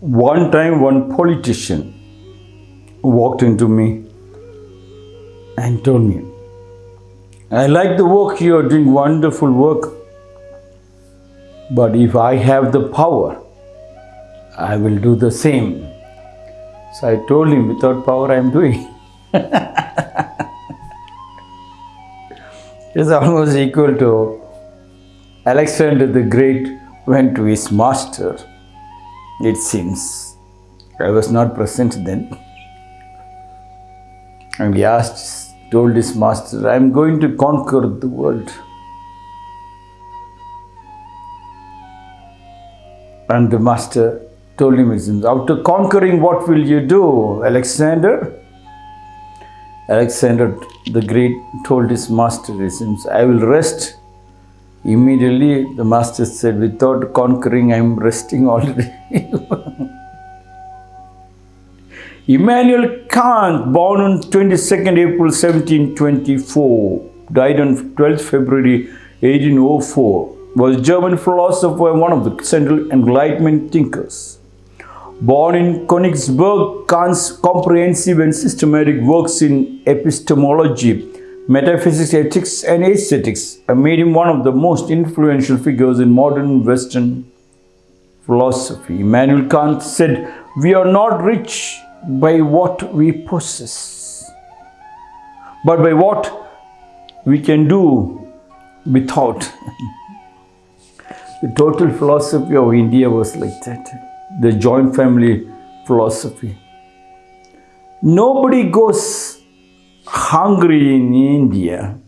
One time, one politician walked into me and told me, I like the work you are doing, wonderful work. But if I have the power, I will do the same. So I told him, without power, I am doing. it's almost equal to Alexander the Great went to his master, it seems. I was not present then. And he asked, told his master, I am going to conquer the world. And the master told him, after conquering, what will you do, Alexander? Alexander the Great told his master, I will rest. Immediately the master said, without conquering, I am resting already. Immanuel Kant, born on 22nd April 1724, died on 12th February 1804, was German philosopher and one of the central Enlightenment thinkers. Born in Königsberg, Kant's comprehensive and systematic works in epistemology, metaphysics, ethics, and aesthetics made him one of the most influential figures in modern Western philosophy. Immanuel Kant said, We are not rich by what we possess, but by what we can do without. the total philosophy of India was like that the joint family philosophy. Nobody goes hungry in India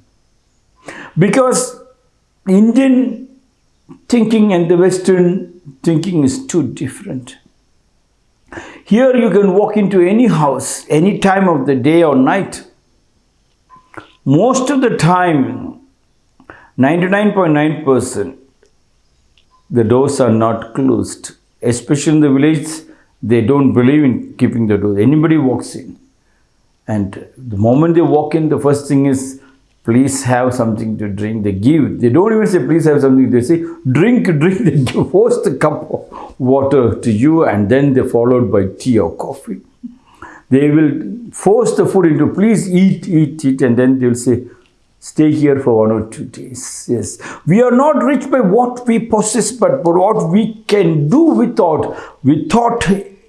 because Indian thinking and the Western thinking is too different. Here you can walk into any house any time of the day or night. Most of the time, 99.9%, the doors are not closed especially in the village, they don't believe in keeping the door. Anybody walks in. And the moment they walk in, the first thing is, please have something to drink. They give. They don't even say, please have something. They say, drink, drink. They give, force the cup of water to you and then they're followed by tea or coffee. They will force the food into, please eat, eat, eat. And then they'll say, stay here for one or two days. Yes. We are not rich by what we possess, but by what we can do without, without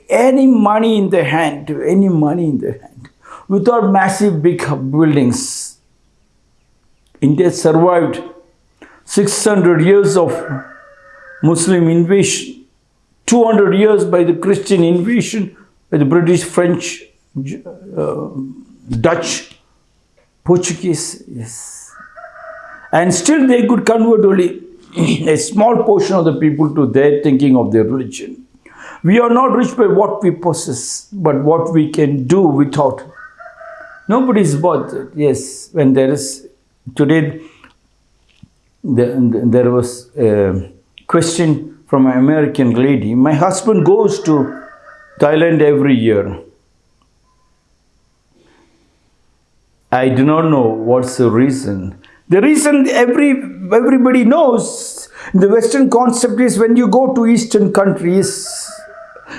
any money in the hand, any money in the hand, without massive big buildings. India survived 600 years of Muslim invasion, 200 years by the Christian invasion, by the British, French, uh, Dutch, Portuguese, yes. And still they could convert only a small portion of the people to their thinking of their religion. We are not rich by what we possess, but what we can do without. Nobody is bothered. Yes, when there is, today there was a question from an American lady. My husband goes to Thailand every year. I do not know what's the reason. The reason every everybody knows the Western concept is when you go to Eastern countries,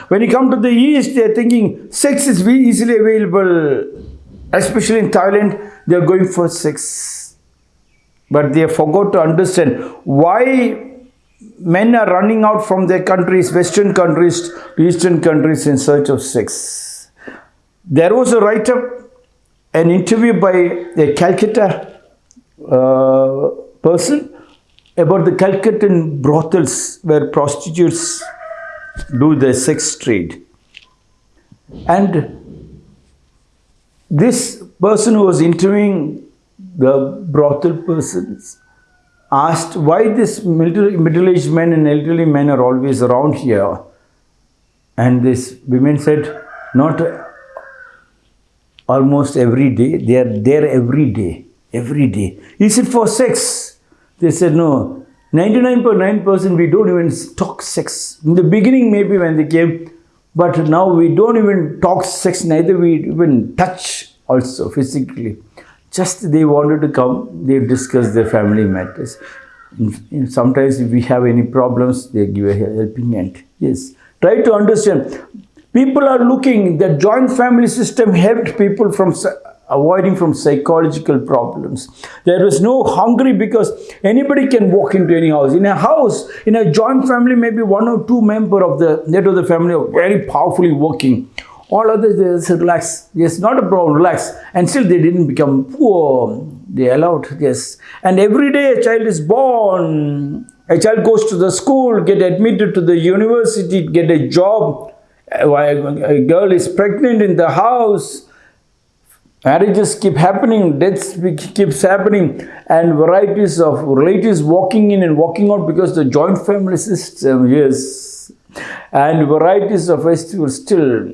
when you come to the East, they're thinking sex is easily available. Especially in Thailand, they're going for sex. But they forgot to understand why men are running out from their countries, Western countries Eastern countries in search of sex. There was a write-up an interview by a Calcutta uh, person about the Calcuttan brothels where prostitutes do their sex trade. And this person who was interviewing the brothel persons asked why this middle-aged men and elderly men are always around here. And this women said, not almost every day. They are there every day. Every day. Is it for sex? They said, no. 99.9% we don't even talk sex. In the beginning, maybe when they came, but now we don't even talk sex, neither we even touch also physically. Just they wanted to come, they discuss their family matters. Sometimes if we have any problems, they give a helping hand. Yes, Try to understand. People are looking, the joint family system helped people from avoiding from psychological problems. There was no hungry because anybody can walk into any house. In a house, in a joint family, maybe one or two member of the head of the family are very powerfully working. All others they just relax. Yes, not a problem, relax. And still they didn't become poor. They allowed, yes. And every day a child is born. A child goes to the school, get admitted to the university, get a job. A girl is pregnant in the house. Marriages keep happening, deaths keeps happening, and varieties of relatives walking in and walking out because the joint family system, yes, and varieties of festivals still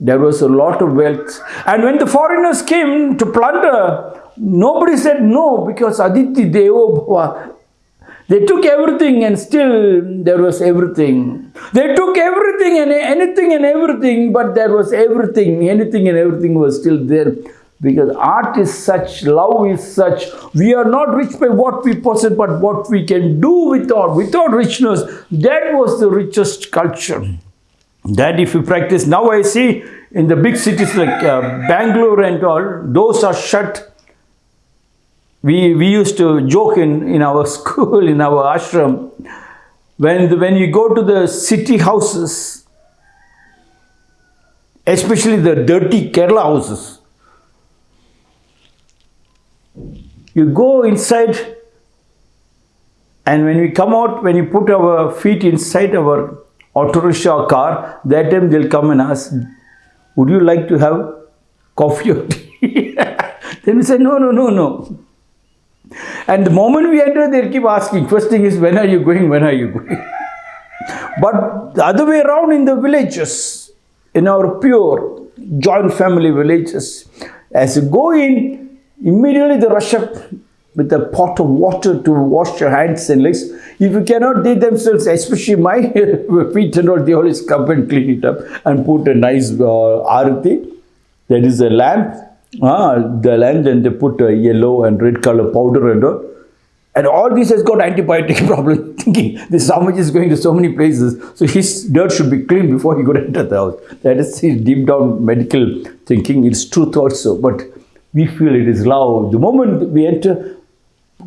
there was a lot of wealth. And when the foreigners came to plunder, nobody said no because Atithi Devo Bhava. They took everything and still there was everything. They took everything and anything and everything, but there was everything. Anything and everything was still there. Because art is such, love is such. We are not rich by what we possess, but what we can do without, without richness. That was the richest culture that if you practice now i see in the big cities like uh, bangalore and all those are shut we we used to joke in in our school in our ashram when the, when you go to the city houses especially the dirty kerala houses you go inside and when we come out when you put our feet inside our auto rickshaw car that time they'll come and ask would you like to have coffee or tea? Then we say no no no no and the moment we enter they'll keep asking first thing is when are you going when are you going but the other way around in the villages, in our pure joint family villages, as you go in, immediately they rush up with a pot of water to wash your hands and legs. If you cannot, they themselves, especially my feet and all, they always come and clean it up and put a nice uh, arati. That is a lamp. Ah, the land and they put a yellow and red color powder and all. And all this has got antibiotic problem. Thinking this sandwich is going to so many places, so his dirt should be clean before he could enter the house. That is his deep down medical thinking. It's truth also, but we feel it is love. The moment we enter,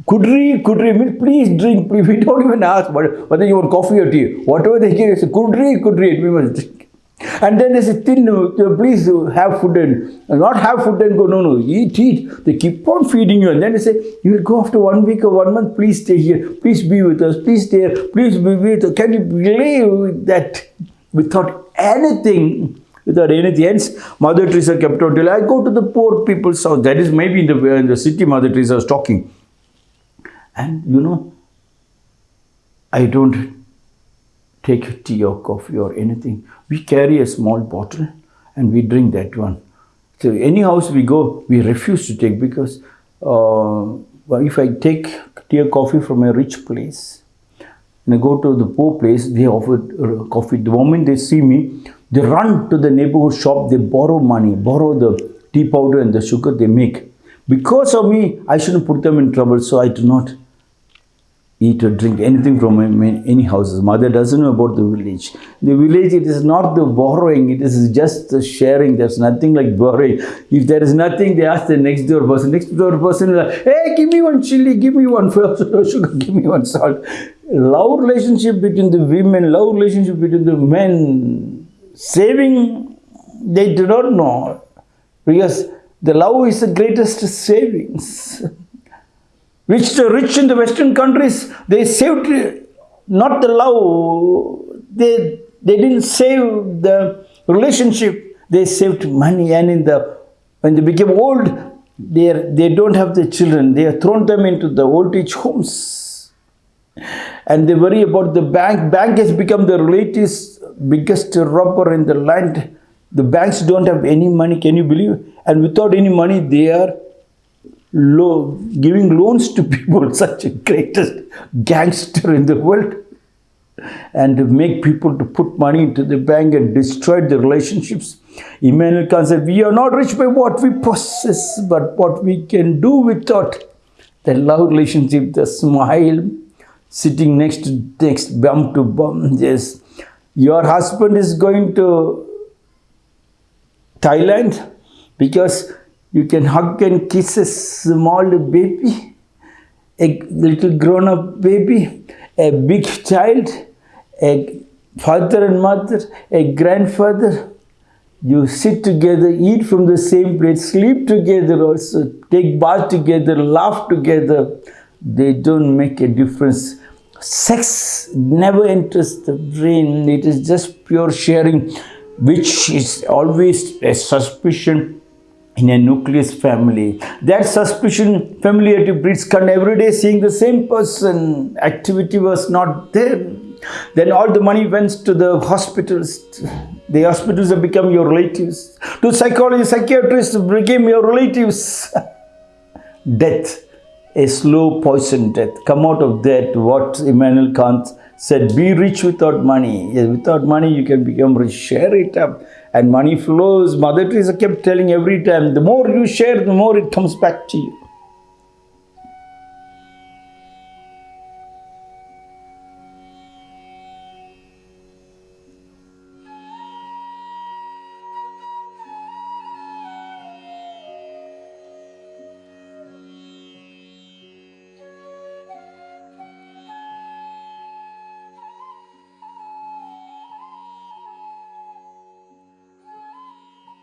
Kudri, Kudri, please drink. We don't even ask whether you want coffee or tea. Whatever they give us, Kudri, Kudri, we must drink. And then they say, thin, uh, please have food and not have food and go, no, no, eat, eat. They keep on feeding you. And then they say, you will go after one week or one month, please stay here, please be with us, please stay here, please be with us. Can you believe that without anything, without anything else, Mother Teresa kept on telling, I go to the poor people's house. That is maybe in the, in the city Mother Teresa was talking. And you know, I don't take tea or coffee or anything. We carry a small bottle and we drink that one. So any house we go, we refuse to take because uh, if I take tea or coffee from a rich place and I go to the poor place, they offer uh, coffee. The moment they see me, they run to the neighborhood shop, they borrow money, borrow the tea powder and the sugar they make. Because of me, I shouldn't put them in trouble, so I do not eat or drink anything from any- houses. Mother doesn't know about the village. The village, it is not the borrowing, it is just the sharing. There's nothing like borrowing. If there is nothing, they ask the next door person. Next door person like, hey, give me one chili, give me one sugar, give me one salt. Love relationship between the women, love relationship between the men. Saving, they do not know. Because the love is the greatest savings which the rich in the western countries they saved not the love they they didn't save the relationship. They saved money and in the when they became old they are, they don't have the children. They have thrown them into the old age homes. And they worry about the bank bank has become the relatives biggest robber in the land. The banks don't have any money can you believe? And without any money they are lo- giving loans to people, such a greatest gangster in the world, and to make people to put money into the bank and destroy the relationships. Immanuel Kant said, We are not rich by what we possess, but what we can do without the love relationship, the smile, sitting next to next, bum to bum, yes. your husband is going to Thailand because you can hug and kiss a small baby, a little grown up baby, a big child, a father and mother, a grandfather. You sit together, eat from the same plate, sleep together also, take bath together, laugh together. They don't make a difference. Sex never enters the brain. It is just pure sharing, which is always a suspicion in a nucleus family. That suspicion, familiarity breeds con every day seeing the same person. Activity was not there. Then all the money went to the hospitals. The hospitals have become your relatives. To psychologists, psychiatrists became your relatives. death, a slow poison death. Come out of that, what Immanuel Kant said, be rich without money. Yes, without money you can become rich. Share it up and money flows. Mother Teresa kept telling every time, the more you share, the more it comes back to you.